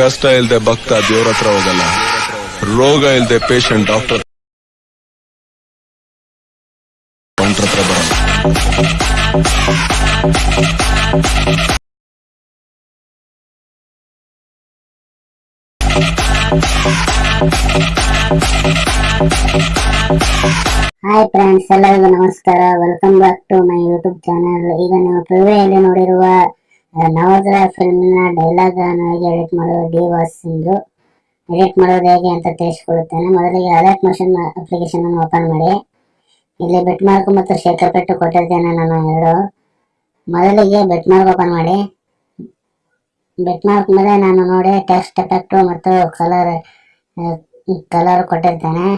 ಕಷ್ಟ ಇಲ್ದೆ ಭಕ್ತ ದೇವ್ರ ಹತ್ರ ಹೋಗಲ್ಲ. ರೋಗ ಇಲ್ದೆ ಪೇಷಂಟ್ ಡಾಕ್ಟರ್ ಹಾಯ್ ಫ್ರೆಂಡ್ಸ್ ಎಲ್ಲರಿಗೂ ನಮಸ್ಕಾರ. Welcome back to my YouTube channel ಈಗ ನೀವು ನೋಡಿರುವ ನವೋದಯ ಫಿಲ್ಮ್ನ ಡೈಲಾಗ್ ಅನ್ನು ಹೇಗೆ ಎಡಿಟ್ ಮಾಡೋದು, ಡಿ ವಾಸ್ ಇಂದು ಎಡಿಟ್ ಮಾಡೋದು ಹೇಗೆ ಅಂತ ತಿಳಿಸ್ಕೊಡುತ್ತೇನೆ. ಮೊದಲಿಗೆ ಅಲರ್ಟ್ ಮೋಷನ್ ಅಪ್ಲಿಕೇಶನ್ ಅನ್ನು ಓಪನ್ ಮಾಡಿ. ಇಲ್ಲಿ ಬೆಟ್ ಮಾರ್ಕ್ ಮತ್ತು ಶೇಖರ್ ಪೆಟ್ಟು ಕೊಟ್ಟಿರ್ತೇನೆ ನಾನು ಎರಡು. ಮೊದಲಿಗೆ ಬೆಟ್ ಮಾರ್ಕ್ ಓಪನ್ ಮಾಡಿ. ಬೆಟ್ ಮಾರ್ಕ್ ಮೇಲೆ ನಾನು ನೋಡಿ ಟೆಕ್ಸ್ಟ್ ಎಫೆಕ್ಟು ಮತ್ತು ಕಲರ್ ಕಲರ್ ಕೊಟ್ಟಿರ್ತೇನೆ.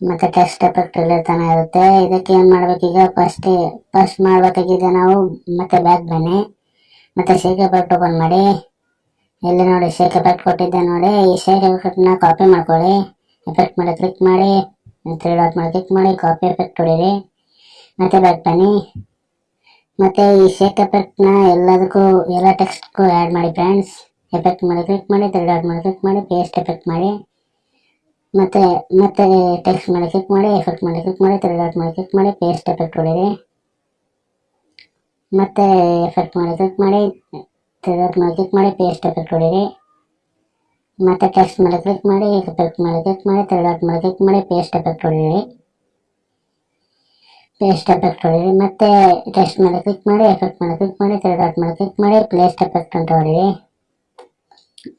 ಮತ್ತೆ ಟೆಸ್ಟ್ ಎಫೆಕ್ಟ್ ಇಲ್ಲಿರ್ತಾನೆ ಇರುತ್ತೆ. ಇದಕ್ಕೆ ಏನು ಮಾಡ್ಬೇಕೀಗ ಫಸ್ಟ್ ಫಸ್ಟ್ ಮಾಡ್ಬೇಕಾಗಿದೆ ನಾವು ಮತ್ತೆ ಬ್ಯಾಕ್ ಬನ್ನಿ. ಮತ್ತೆ ಶೇಕ್ ಎಫೆಕ್ಟ್ ಓಪನ್ ಮಾಡಿ. ಇಲ್ಲಿ ನೋಡಿ ಶೇಕ್ ಎಫೆಕ್ಟ್ ಕೊಟ್ಟಿದ್ದೆ ನೋಡಿ. ಈ ಶೇಕ್ ಎಫೆಕ್ಟ್ನ ಕಾಪಿ ಮಾಡ್ಕೊಳ್ಳಿ. ಎಫೆಕ್ಟ್ ಮಾಡಿ ಕ್ಲಿಕ್ ಮಾಡಿ. ತ್ರೀ ಡಾಟ್ ಮಾಡಿ ಕ್ಲಿಕ್ ಮಾಡಿ. ಕಾಪಿ ಎಫೆಕ್ಟ್ ಹೊಡೀರಿ. ಮತ್ತೆ ಬ್ಯಾಕ್ ಬನ್ನಿ. ಮತ್ತೆ ಈ ಶೇಕ್ ಎಫೆಕ್ಟ್ನ ಎಲ್ಲದಕ್ಕೂ, ಎಲ್ಲ ಟೆಕ್ಸ್ಟ್ಗೂ ಆ್ಯಡ್ ಮಾಡಿ ಫ್ರೆಂಡ್ಸ್ ಎಫೆಕ್ಟ್ ಮಾಡಿ ಕ್ಲಿಕ್ ಮಾಡಿ ತ್ರೀ ಡಾಟ್ ಮಾಡಿ ಕ್ಲಿಕ್ ಮಾಡಿ ಪೇಸ್ಟ್ ಎಫೆಕ್ಟ್ ಮಾಡಿ. ಮತ್ತೆ ಮತ್ತೆ ಟೆಕ್ಸ್ಟ್ ಮೇಲೆ ಕ್ಲಿಕ್ ಮಾಡಿ ಎಫೆಕ್ಟ್ ಮೇಲೆ ಕ್ಲಿಕ್ ಮಾಡಿ ತ್ರೀ ಡಾಟ್ ಮೇಲೆ ಕ್ಲಿಕ್ ಮಾಡಿ ಪೇಸ್ಟ್ ಎಫೆಕ್ಟ್ ಹೊಡೀರಿ ಮತ್ತೆ ಎಫೆಕ್ಟ್ ಮೇಲೆ ಕ್ಲಿಕ್ ಮಾಡಿ ತ್ರೀ ಡಾಟ್ ಮೇಲೆ ಕ್ಲಿಕ್ ಮಾಡಿ ಪೇಸ್ಟ್ ಎಫೆಕ್ಟ್ ಹೊಡೀರಿ ಮತ್ತೆ ಟೆಕ್ಸ್ಟ್ ಮೇಲೆ ಕ್ಲಿಕ್ ಮಾಡಿ ಎಫೆಕ್ಟ್ ಮೇಲೆ ಕ್ಲಿಕ್ ಮಾಡಿ ತ್ರೀ ಡಾಟ್ ಮೇಲೆ ಕ್ಲಿಕ್ ಮಾಡಿ ಪೇಸ್ಟ್ ಎಫೆಕ್ಟ್ ಹೊಡೀರಿ ಪೇಸ್ಟ್ ಎಫೆಕ್ಟ್ ಹೊಡೀರಿ ಮತ್ತೆ ಟೆಕ್ಸ್ಟ್ ಮೇಲೆ ಕ್ಲಿಕ್ ಮಾಡಿ ಎಫೆಕ್ಟ್ ಮೇಲೆ ಕ್ಲಿಕ್ ಮಾಡಿ ತ್ರೀ ಡಾಟ್ ಮೇಲೆ ಕ್ಲಿಕ್ ಮಾಡಿ ಪ್ಲೇಸ್ಟ್ ಎಫೆಕ್ಟ್ ಅಂತ ಹೊಡೀರಿ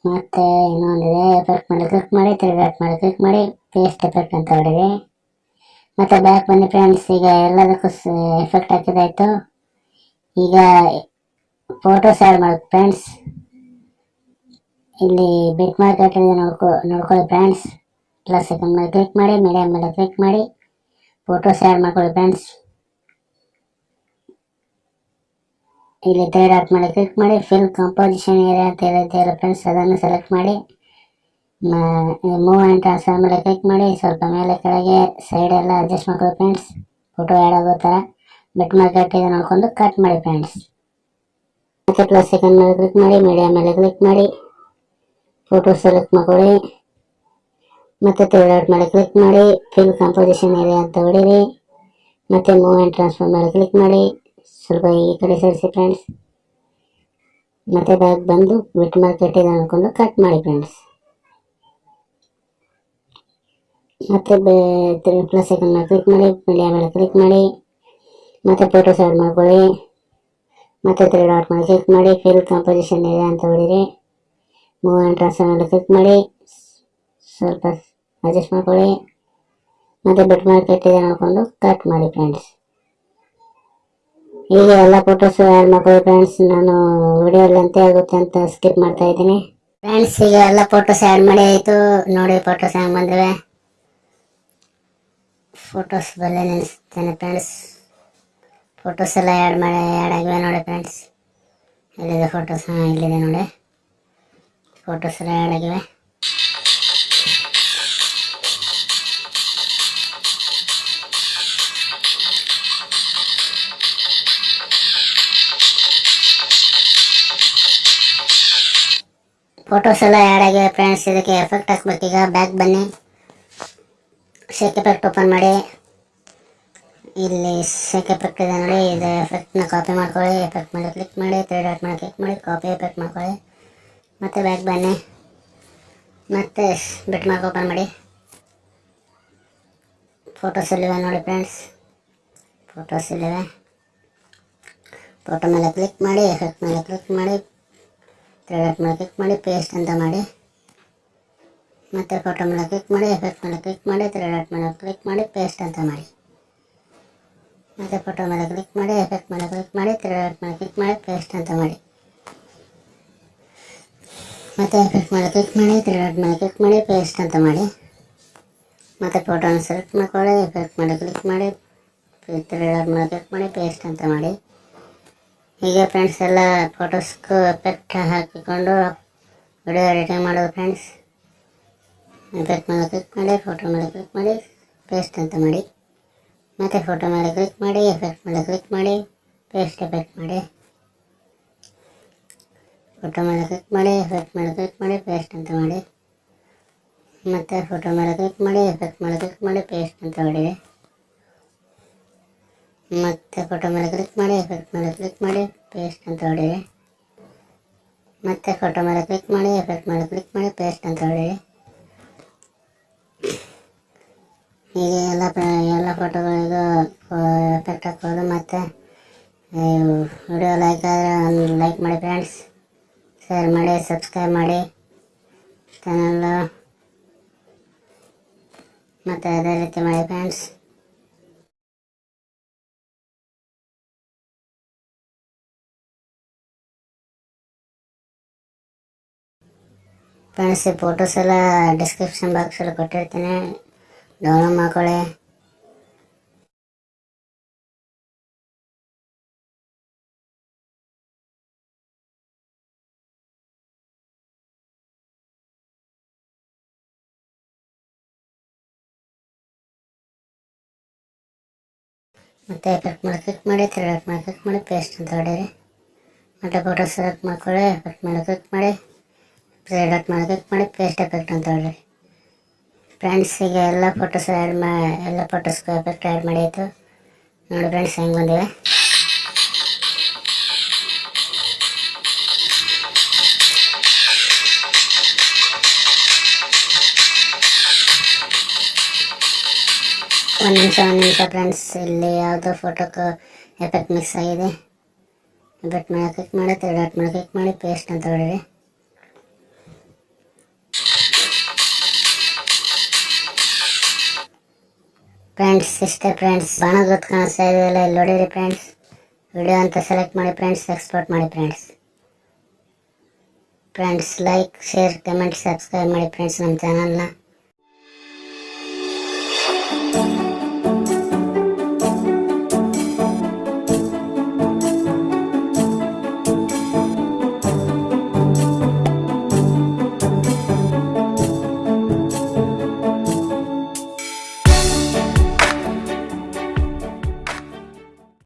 ಮತ್ತೆ ಇನ್ನೊಂದಿದೆ ಎಫೆಕ್ಟ್ ಮಾಡಿ ಕ್ಲಿಕ್ ಮಾಡಿ, ತಿರುಗಿ ಬ್ಯಾಕ್ ಮಾಡಿ ಕ್ಲಿಕ್ ಮಾಡಿ ಪೇಸ್ಟ್ ಎಫೆಕ್ಟ್ ಅಂತ ಹೊಡೀರಿ ಮತ್ತೆ ಬ್ಯಾಕ್ ಬನ್ನಿ ಫ್ರೆಂಡ್ಸ್ ಈಗ ಎಲ್ಲದಕ್ಕೂ ಎಫೆಕ್ಟ್ ಹಾಕಿದಾಯ್ತು. ಈಗ ಫೋಟೋಸ್ ಆ್ಯಡ್ ಮಾಡಿ ಫ್ರೆಂಡ್ಸ್ ಇಲ್ಲಿ ಬಿಟ್ ಮಾರ್ಕೆಟ್ ನೋಡ್ಕೊ ನೋಡ್ಕೊಳ್ಳಿ ಫ್ರೆಂಡ್ಸ್ ಪ್ಲಸ್ ಸೆಕೆಂಡ್ ಮೇಲೆ ಕ್ಲಿಕ್ ಮಾಡಿ ಮೀಡಿಯಮ್ ಮೇಲೆ ಕ್ಲಿಕ್ ಮಾಡಿ ಫೋಟೋಸ್ ಆ್ಯಡ್ ಮಾಡ್ಕೊಳ್ಳಿ ಫ್ರೆಂಡ್ಸ್ ಇಲ್ಲಿ ಡಾಟ್ ಮಾಡಿ ಕ್ಲಿಕ್ ಮಾಡಿ ಫಿಲ್ ಕಾಂಪೋಸಿಷನ್ ಏರಿಯಾ ಅಂತ ಹೇಳಿದ್ದೆಲ್ಲ ಫ್ರೆಂಡ್ಸ್ ಅದನ್ನು ಸೆಲೆಕ್ಟ್ ಮಾಡಿ ಮೂವ್ ಆ್ಯಂಡ್ ಟ್ರಾನ್ಸ್ಫರ್ ಮೇಲೆ ಕ್ಲಿಕ್ ಮಾಡಿ, ಸ್ವಲ್ಪ ಮೇಲೆ ಕೆಳಗೆ ಸೈಡ್ ಎಲ್ಲ ಅಡ್ಜಸ್ಟ್ ಮಾಡ್ಕೊಳ್ಳಿ ಫ್ರೆಂಡ್ಸ್ ಫೋಟೋ ಆ್ಯಡ್ ಆಗೋ ಥರ ಬೆಟ್ ಮಾರ್ಕೆಟ್ ಇದೆ ನೋಡ್ಕೊಂಡು ಕಟ್ ಮಾಡಿ ಫ್ರೆಂಡ್ಸ್ ಮತ್ತೆ ಪ್ಲಸ್ ಸೆಕೆಂಡ್ ಮೇಲೆ ಕ್ಲಿಕ್ ಮಾಡಿ ಮೀಡಿಯಾ ಮೇಲೆ ಕ್ಲಿಕ್ ಮಾಡಿ ಫೋಟೋ ಸೆಲೆಕ್ಟ್ ಮಾಡ್ಕೊಳ್ಳಿ. ಮತ್ತೆ ಔಟ್ ಮೇಲೆ ಕ್ಲಿಕ್ ಮಾಡಿ ಫಿಲ್ ಕಾಂಪೋಸಿಷನ್ ಏರಿಯಾ ಅಂತ ಹೊಡೀರಿ. ಮತ್ತೆ ಮೂವ್ ಆ್ಯಂಡ್ ಟ್ರಾನ್ಸ್ಫರ್ ಮೇಲೆ ಕ್ಲಿಕ್ ಮಾಡಿ. ಸ್ವಲ್ಪ ಈ ಕಡೆ ಸರಿಸಿ ಫ್ರೆಂಡ್ಸ್ ಮತ್ತೆ ಬ್ಯಾಗ್ ಬಂದು ಬಿಟ್ ಮಾರ್ಕೆಟ್ ಕಟ್ಟಿದೆ ಅನ್ಕೊಂಡು ಕಟ್ ಮಾಡಿ ಫ್ರೆಂಡ್ಸ್ ಮತ್ತೆ ಪ್ಲಸ್ ಸೆಕೆಂಡ್ ಮೇಲೆ ಕ್ಲಿಕ್ ಮಾಡಿ ಮೀಡಿಯಾ ಮೇಲೆ ಕ್ಲಿಕ್ ಮಾಡಿ. ಮತ್ತೆ ಫೋಟೋಸ್ ಆ್ಯಡ್ ಮಾಡ್ಕೊಳ್ಳಿ. ಮತ್ತೆ ತ್ರೀ ಡಾಟ್ ಮೇಲೆ ಕ್ಲಿಕ್ ಮಾಡಿ. ಫಿಲ್ ಕಾಂಪೋಸಿಷನ್ ಇದೆ ಅಂತ ಹೇಳಿರಿ ಮೂವ್ ಆ್ಯಂಡ್ ಟ್ರಾನ್ಸ್ಫರ್ ಮೇಲೆ ಕ್ಲಿಕ್ ಮಾಡಿ. ಸ್ವಲ್ಪ ಅಡ್ಜಸ್ಟ್ ಮಾಡ್ಕೊಳ್ಳಿ. ಮತ್ತೆ ಬಿಟ್ ಮಾರ್ಕೆಟ್ ಇದೆ ನೋಡ್ಕೊಂಡು ಕಟ್ ಮಾಡಿ ಫ್ರೆಂಡ್ಸ್ ಈಗ ಎಲ್ಲ ಫೋಟೋಸ್ ಆ್ಯಡ್ ಮಾಡ್ಕೊಳ್ಳಿ ಫ್ರೆಂಡ್ಸ್ ನಾನು ವಿಡಿಯೋ ಅಂತೇ ಆಗುತ್ತೆ ಅಂತ ಸ್ಕಿಪ್ ಮಾಡ್ತಾ ಇದ್ದೀನಿ. ಫ್ರೆಂಡ್ಸ್ ಈಗ ಎಲ್ಲ ಫೋಟೋಸ್ ಆ್ಯಡ್ ಮಾಡಿ ಆಯಿತು. ನೋಡಿ ಫೋಟೋಸ್ ಹೆಂಗೆ ಬಂದಿವೆ. ಫೋಟೋಸ್ ಬಲ್ಲೆ ನೆನೆಸ್ತೇನೆ ಫ್ರೆಂಡ್ಸ್ ಫೋಟೋಸ್ ಎಲ್ಲ ಆ್ಯಡ್ ಮಾಡಿ ಆ್ಯಡ್ ಆಗಿವೆ ನೋಡಿ ಫ್ರೆಂಡ್ಸ್ ಎಲ್ಲಿದೆ ಫೋಟೋಸ್ ಹಾಂ, ಇಲ್ಲಿದೆ ನೋಡಿ. ಫೋಟೋಸ್ ಎಲ್ಲ ಆ್ಯಡ್ ಆಗಿವೆ. ಫೋಟೋಸ್ ಎಲ್ಲ ಆ್ಯಡ್ ಆಗಿವೆ ಫ್ರೆಂಡ್ಸ್ ಇದಕ್ಕೆ ಎಫೆಕ್ಟ್ ಹಾಕ್ಬೇಕೀಗ ಬ್ಯಾಕ್ ಬನ್ನಿ. ಶೇಕ್ ಎಫೆಕ್ಟ್ ಓಪನ್ ಮಾಡಿ. ಇಲ್ಲಿ ಶೇಕ್ ಎಫೆಕ್ಟ್ ಇದೆ ನೋಡಿ. ಇದು ಎಫೆಕ್ಟ್ನ ಕಾಪಿ ಮಾಡ್ಕೊಳ್ಳಿ. ಎಫೆಕ್ಟ್ ಮೇಲೆ ಕ್ಲಿಕ್ ಮಾಡಿ. ತ್ರೀ ಡಾಟ್ ಮೇಲೆ ಕ್ಲಿಕ್ ಮಾಡಿ. ಕಾಪಿ ಎಫೆಕ್ಟ್ ಮಾಡ್ಕೊಳ್ಳಿ. ಮತ್ತು ಬ್ಯಾಕ್ ಬನ್ನಿ. ಮತ್ತು ಬಿಟ್ ಮಾರ್ಕ್ ಓಪನ್ ಮಾಡಿ. ಫೋಟೋಸ್ ಇಲ್ಲಿವೆ ನೋಡಿ ಫ್ರೆಂಡ್ಸ್ ಫೋಟೋಸ್ ಇಲ್ಲಿವೆ ಫೋಟೋ ಮೇಲೆ ಕ್ಲಿಕ್ ಮಾಡಿ. ಎಫೆಕ್ಟ್ ಮೇಲೆ ಕ್ಲಿಕ್ ಮಾಡಿ. ತ್ರೀ ಮಾಡಿ ಮೇಲೆ ಕ್ಲಿಕ್ ಮಾಡಿ ಪೇಸ್ಟ್ ಅಂತ ಮಾಡಿ ಮತ್ತೆ ಫೋಟೋ ಮೇಲೆ ಕ್ಲಿಕ್ ಮಾಡಿ ಎಫೆಕ್ಟ್ ಮೇಲೆ ಕ್ಲಿಕ್ ಮಾಡಿ ತ್ರೀ ಡಾಟ್ ಮೇಲೆ ಕ್ಲಿಕ್ ಮಾಡಿ ಪೇಸ್ಟ್ ಅಂತ ಮಾಡಿ ಮತ್ತೆ ಫೋಟೋ ಮೇಲೆ ಕ್ಲಿಕ್ ಮಾಡಿ ಎಫೆಕ್ಟ್ ಮೇಲೆ ಕ್ಲಿಕ್ ಮಾಡಿ ತ್ರೀ ಡಾಟ್ ಮೇಲೆ ಕ್ಲಿಕ್ ಮಾಡಿ ಪೇಸ್ಟ್ ಅಂತ ಮಾಡಿ ಮತ್ತೆ ಎಫೆಕ್ಟ್ ಮೇಲೆ ಕ್ಲಿಕ್ ಮಾಡಿ ತ್ರೀ ಡಾಟ್ ಮೇಲೆ ಕ್ಲಿಕ್ ಮಾಡಿ ಪೇಸ್ಟ್ ಅಂತ ಮಾಡಿ ಮತ್ತೆ ಫೋಟೋನ ಸೆಲೆಕ್ಟ್ ಮಾಡ್ಕೊಳ್ಳಿ ಎಫೆಕ್ಟ್ ಮೇಲೆ ಕ್ಲಿಕ್ ಮಾಡಿ ತ್ರೀ ಡಾಟ್ ಮೇಲೆ ಕ್ಲಿಕ್ ಮಾಡಿ ಪೇಸ್ಟ್ ಅಂತ ಮಾಡಿ ಹೀಗೆ ಫ್ರೆಂಡ್ಸ್ ಎಲ್ಲ ಫೋಟೋಸ್ಗೂ ಎಫೆಕ್ಟ್ ಹಾಕಿಕೊಂಡು ವಿಡಿಯೋ ಎಡಿಟಿಂಗ್ ಮಾಡೋದು ಫ್ರೆಂಡ್ಸ್ ಎಫೆಕ್ಟ್ ಮೇಲೆ ಕ್ಲಿಕ್ ಮಾಡಿ ಫೋಟೋ ಮೇಲೆ ಕ್ಲಿಕ್ ಮಾಡಿ ಪೇಸ್ಟ್ ಅಂತ ಮಾಡಿ. ಮತ್ತು ಫೋಟೋ ಮೇಲೆ ಕ್ಲಿಕ್ ಮಾಡಿ ಎಫೆಕ್ಟ್ ಮೇಲೆ ಕ್ಲಿಕ್ ಮಾಡಿ ಪೇಸ್ಟ್ ಎಫೆಕ್ಟ್ ಮಾಡಿ. ಫೋಟೋ ಮೇಲೆ ಕ್ಲಿಕ್ ಮಾಡಿ ಎಫೆಕ್ಟ್ ಮೇಲೆ ಕ್ಲಿಕ್ ಮಾಡಿ ಪೇಸ್ಟ್ ಅಂತ ಮಾಡಿ. ಮತ್ತು ಫೋಟೋ ಮೇಲೆ ಕ್ಲಿಕ್ ಮಾಡಿ ಎಫೆಕ್ಟ್ ಮೇಲೆ ಕ್ಲಿಕ್ ಮಾಡಿ ಪೇಸ್ಟ್ ಅಂತ ಹೊಡಿರಿ ಮತ್ತು ಫೋಟೋ ಮೇಲೆ ಕ್ಲಿಕ್ ಮಾಡಿ ಎಫೆಕ್ಟ್ ಮೇಲೆ ಕ್ಲಿಕ್ ಮಾಡಿ ಪೇಸ್ಟ್ ಅಂತ ಹೊಡಿ ಮತ್ತೆ ಫೋಟೋ ಮೇಲೆ ಕ್ಲಿಕ್ ಮಾಡಿ ಎಫೆಕ್ಟ್ ಮೇಲೆ ಕ್ಲಿಕ್ ಮಾಡಿ ಪೇಸ್ಟ್ ಅಂತ ಹೊಡಿ ಹೀಗೆ ಎಲ್ಲ ಎಲ್ಲ ಫೋಟೋಗಳಿಗೂ ಎಫೆಕ್ಟ್ ಹಾಕ್ಬೋದು ಮತ್ತು ವಿಡಿಯೋ ಲೈಕ್ ಆದರೆ ಲೈಕ್ ಮಾಡಿ ಫ್ರೆಂಡ್ಸ್ ಶೇರ್ ಮಾಡಿ ಸಬ್ಸ್ಕ್ರೈಬ್ ಮಾಡಿ. ಚಾನಲ್ ಮತ್ತು ಅದೇ ರೀತಿ ಮಾಡಿ ಫ್ರೆಂಡ್ಸ್ ಫ್ರೆಂಡ್ಸ್ ಈ ಫೋಟೋಸ್ ಎಲ್ಲ ಡಿಸ್ಕ್ರಿಪ್ಷನ್ ಬಾಕ್ಸಲ್ಲಿ ಕೊಟ್ಟಿರ್ತೀನಿ. ಡೌನ್ಲೋಡ್ ಮಾಡ್ಕೊಳ್ಳಿ. ಮತ್ತೆ ಎಫೆಕ್ಟ್ ಮಾಡಿ ಕ್ಲಿಕ್ ಮಾಡಿ, ತಿರ್ಗಾಕ್ ಮಾಡಿ ಕ್ಲಿಕ್ ಮಾಡಿ ಪೇಸ್ಟ್ ಅಂತ ಹೊಡೀರಿ. ಮತ್ತೆ ಫೋಟೋ ಸೆಲೆಕ್ಟ್ ಮಾಡ್ಕೊಳ್ಳಿ ಎಫೆಕ್ಟ್ ಮಾಡಿ ಕ್ಲಿಕ್ ಮಾಡಿ. ಮಾಡಿ ಕ್ಲಿಕ್ ಮಾಡಿ ಪೇಸ್ಟ್ ಎಫೆಕ್ಟ್ ಅಂತ ಹೇಳಿ ಫ್ರೆಂಡ್ಸ್ ಈಗ ಎಲ್ಲ ಫೋಟೋಸ್ ಆ್ಯಡ್ ಮಾ, ಎಲ್ಲ ಫೋಟೋಸ್ಗೂ ಎಫೆಕ್ಟ್ ಆ್ಯಡ್ ಮಾಡಿತ್ತು ನೋಡಿ ಫ್ರೆಂಡ್ಸ್ ಹೆಂಗೆ ಬಂದಿವೆ. ಒಂದು ನಿಮಿಷ ಒಂದು ನಿಮಿಷ ಫ್ರೆಂಡ್ಸ್ ಇಲ್ಲಿ ಯಾವುದೋ ಫೋಟೋಕ್ಕೆ ಎಫೆಕ್ಟ್ ಮಿಕ್ಸ್ ಆಗಿದೆ. ಎಫೆಕ್ಟ್ ಮೇಲೆ ಕ್ಲಿಕ್ ಮಾಡಿ ತಿರುಗಾಟ್ ಮೇಲೆ ಕ್ಲಿಕ್ ಮಾಡಿ ಪೇಸ್ಟ್ ಅಂತ ಹೊಡೀರಿ ಫ್ರೆಂಡ್ಸ್ ಇಷ್ಟೇ ಫ್ರೆಂಡ್ಸ್ ಬಣ್ಣದ ಗೊತ್ತು ಕಾಣಿಸ್ತಾ ಇದೆಯಲ್ಲ ಇಲ್ಲಿ ನೋಡಿರಿ ಫ್ರೆಂಡ್ಸ್ ವಿಡಿಯೋ ಅಂತ ಸೆಲೆಕ್ಟ್ ಮಾಡಿ ಫ್ರೆಂಡ್ಸ್ ಎಕ್ಸ್ಪೋರ್ಟ್ ಮಾಡಿ friends friends like share comment subscribe ಮಾಡಿ ಫ್ರೆಂಡ್ಸ್ ನಮ್ಮ ಚಾನಲ್ನ